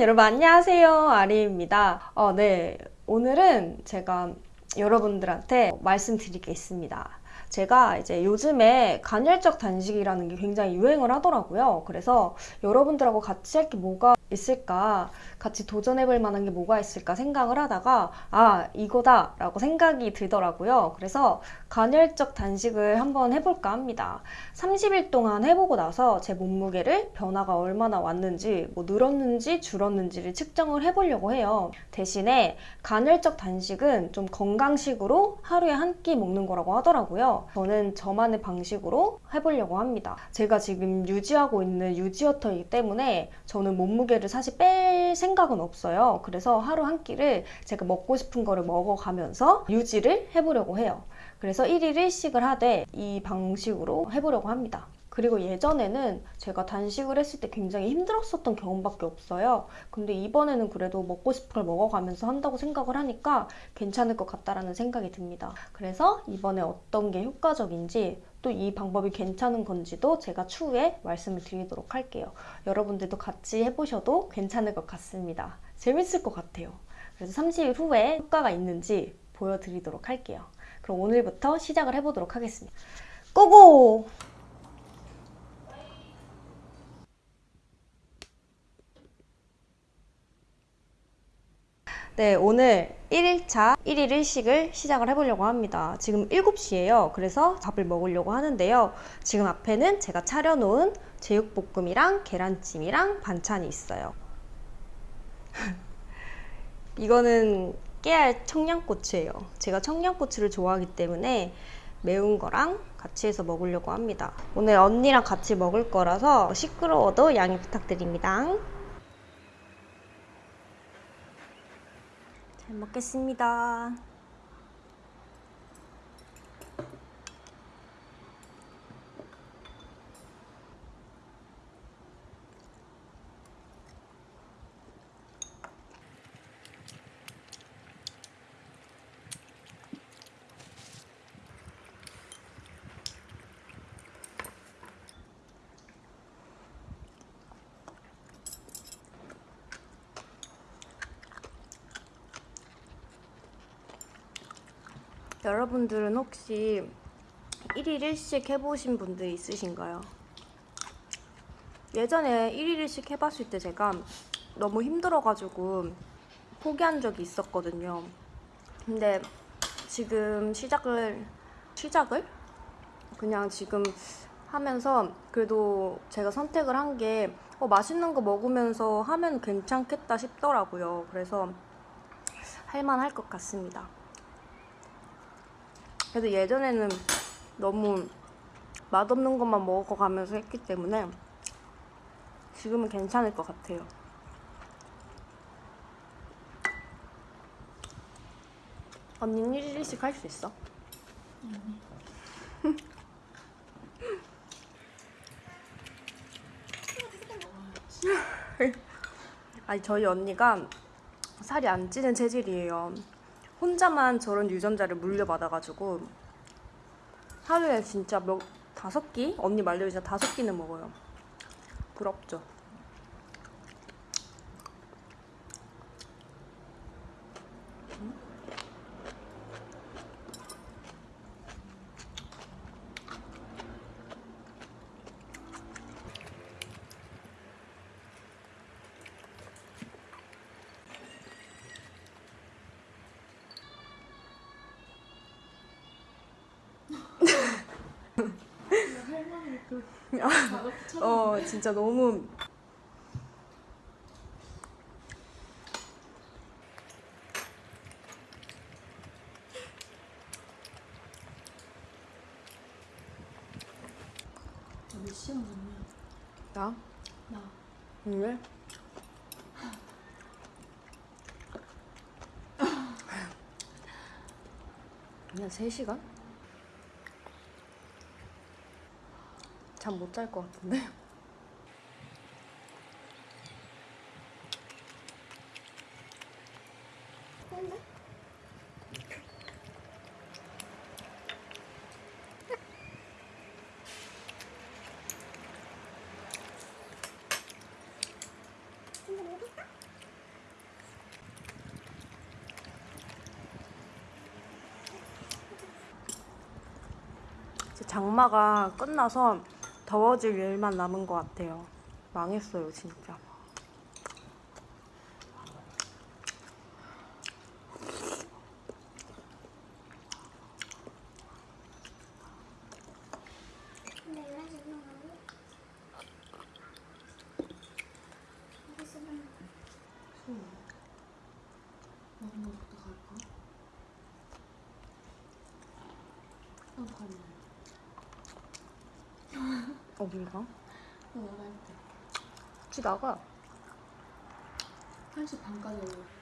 여러분 안녕하세요. 아리입니다. 어, 네. 오늘은 제가 여러분들한테 말씀드릴 게 있습니다 제가 이제 요즘에 간헐적 단식이라는 게 굉장히 유행을 하더라고요. 그래서 여러분들하고 같이 할 게 뭐가 있을까? 같이 도전해 볼 만한 게 뭐가 있을까 생각을 하다가 아 이거다 라고 생각이 들더라고요. 그래서 간헐적 단식을 한번 해볼까 합니다. 30일 동안 해보고 나서 제 몸무게를 변화가 얼마나 왔는지 뭐 늘었는지 줄었는지를 측정을 해보려고 해요. 대신에 간헐적 단식은 좀 건강식으로 하루에 한 끼 먹는 거라고 하더라고요 저는 저만의 방식으로 해보려고 합니다. 제가 지금 유지하고 있는 유지어터이기 때문에 저는 몸무게를 사실 뺄 생각은 없어요. 그래서 하루 한 끼를 제가 먹고 싶은 거를 먹어가면서 유지를 해보려고 해요. 그래서 1일 1식을 하되 이 방식으로 해보려고 합니다 그리고 예전에는 제가 단식을 했을 때 굉장히 힘들었었던 경험밖에 없어요. 근데 이번에는 그래도 먹고 싶은 걸 먹어가면서 한다고 생각을 하니까 괜찮을 것 같다라는 생각이 듭니다. 그래서 이번에 어떤 게 효과적인지 또 이 방법이 괜찮은 건지도 제가 추후에 말씀을 드리도록 할게요. 여러분들도 같이 해보셔도 괜찮을 것 같습니다. 재밌을 것 같아요. 그래서 30일 후에 효과가 있는지 보여드리도록 할게요. 그럼 오늘부터 시작을 해보도록 하겠습니다. 고고! 네, 오늘 1일차 1일 1식을 시작을 해보려고 합니다. 지금 7시예요. 그래서 밥을 먹으려고 하는데요. 지금 앞에는 제가 차려놓은 제육볶음이랑 계란찜이랑 반찬이 있어요. 이거는 깨알 청양고추예요. 제가 청양고추를 좋아하기 때문에 매운 거랑 같이 해서 먹으려고 합니다. 오늘 언니랑 같이 먹을 거라서 시끄러워도 양해 부탁드립니다. 잘 먹겠습니다. 여러분들은 혹시 1일 1식 해보신 분들 있으신가요? 예전에 1일 1식 해봤을 때 제가 너무 힘들어가지고 포기한 적이 있었거든요. 근데 지금 시작을, 시작을? 그냥 지금 하면서 그래도 제가 선택을 한게 어, 맛있는 거 먹으면서 하면 괜찮겠다 싶더라고요. 그래서 할만할 것 같습니다. 그래도 예전에는 너무 맛없는 것만 먹어가면서 했기 때문에 지금은 괜찮을 것 같아요. 언니는 1일씩 할 수 있어? 음. 아니 저희 언니가 살이 안 찌는 체질이에요. 혼자만 저런 유전자를 물려받아가지고 하루에 진짜 몇 다섯 끼? 언니 진짜 다섯 끼는 먹어요 부럽죠? 어 진짜 너무 몇 시간 됐냐? 나? 나 왜? 그냥 3시간? 잠 못 잘 것 같은데? 장마가 끝나서 더워질 일만 남은 것 같아요. 망했어요, 진짜. 갈까? 어. 어딜 가? 어, 나갈 때. 혹시 나가? 1시 반까지 올래.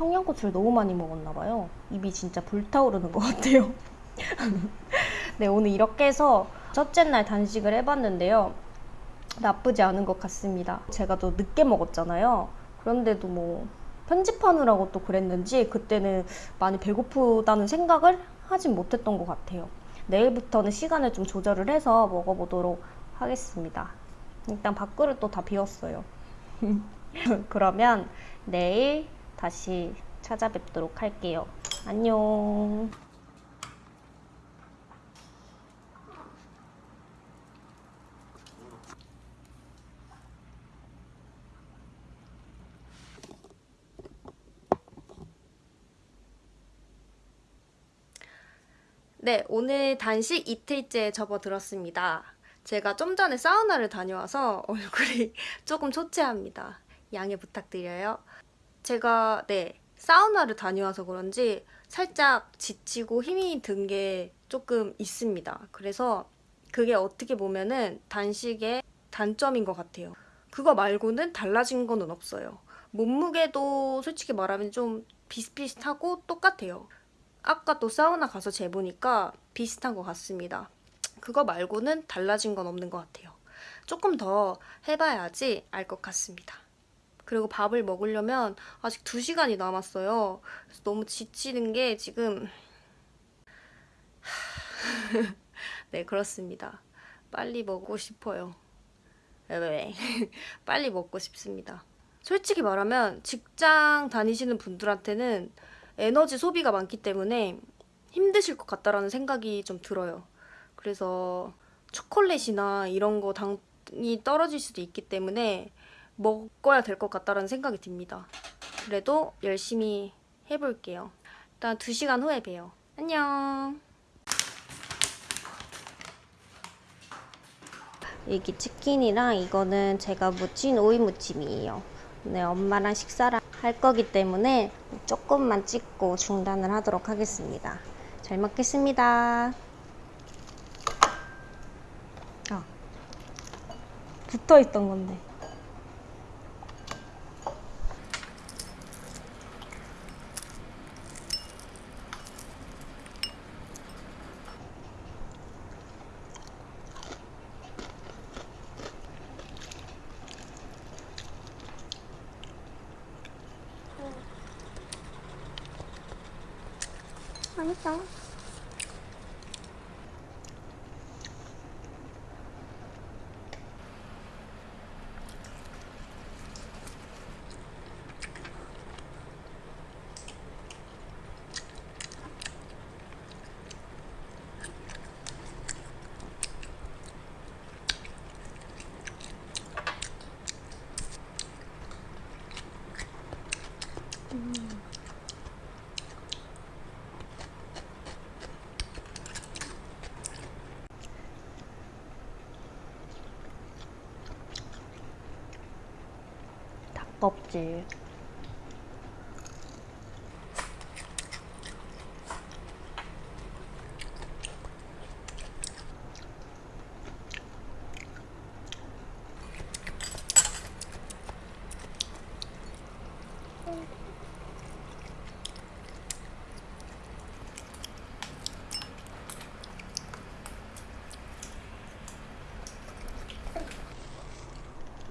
청양고추를 너무 많이 먹었나 봐요. 입이 진짜 불타오르는 것 같아요. 네, 오늘 이렇게 해서 첫째 날 단식을 해봤는데요. 나쁘지 않은 것 같습니다. 제가 또 늦게 먹었잖아요. 그런데도 뭐 편집하느라고 또 그랬는지 그때는 많이 배고프다는 생각을 하진 못했던 것 같아요. 내일부터는 시간을 좀 조절을 해서 먹어보도록 하겠습니다. 일단 밥그릇도 다 비웠어요. 그러면 내일 다시 찾아뵙도록 할게요. 안녕. 네, 오늘 단식 이틀째 접어들었습니다. 제가 좀 전에 사우나를 다녀와서 얼굴이 조금 초췌합니다. 양해 부탁드려요. 제가 네 사우나를 다녀와서 그런지 살짝 지치고 힘이 든 게 조금 있습니다. 그래서 그게 어떻게 보면은 단식의 단점인 것 같아요. 그거 말고는 달라진 거는 없어요. 몸무게도 솔직히 말하면 좀 비슷비슷하고 똑같아요. 아까 또 사우나 가서 재보니까 비슷한 것 같습니다. 그거 말고는 달라진 건 없는 것 같아요. 조금 더 해봐야지 알 것 같습니다. 그리고 밥을 먹으려면 아직 2시간이 남았어요. 그래서 너무 지치는 게 지금 네 그렇습니다. 빨리 먹고 싶어요. 왜? 빨리 먹고 싶습니다. 솔직히 말하면 직장 다니시는 분들한테는 에너지 소비가 많기 때문에 힘드실 것 같다라는 생각이 좀 들어요. 그래서 초콜릿이나 이런 거 당이 떨어질 수도 있기 때문에 먹어야 될 것 같다라는 생각이 듭니다. 그래도 열심히 해볼게요. 일단 2시간 후에 봬요. 안녕. 여기 치킨이랑 이거는 제가 무친 오이 무침이에요. 네, 엄마랑 식사를 할 거기 때문에 조금만 찍고 중단을 하도록 하겠습니다. 잘 먹겠습니다. 아, 붙어 있던 건데. 맛있 아깝지.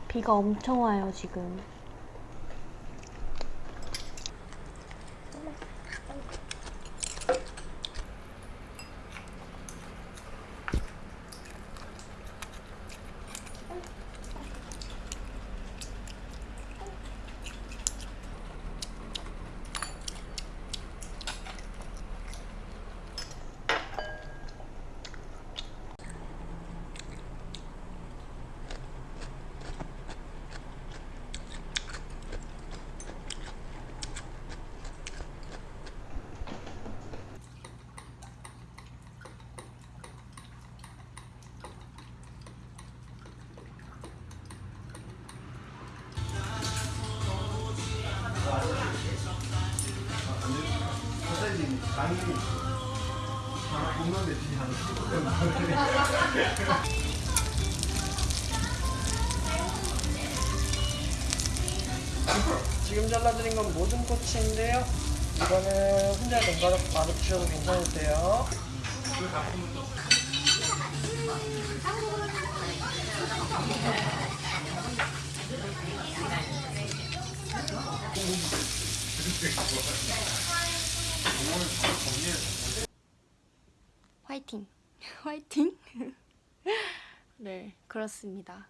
비가 엄청 와요 지금. 하나 공론에 뒤 하나 지금 잘라드린 건 모든 꼬치인데요. 이거는 혼자 눈가로 바로 드셔도 괜찮으세요. 화이팅! 화이팅! 네, 그렇습니다.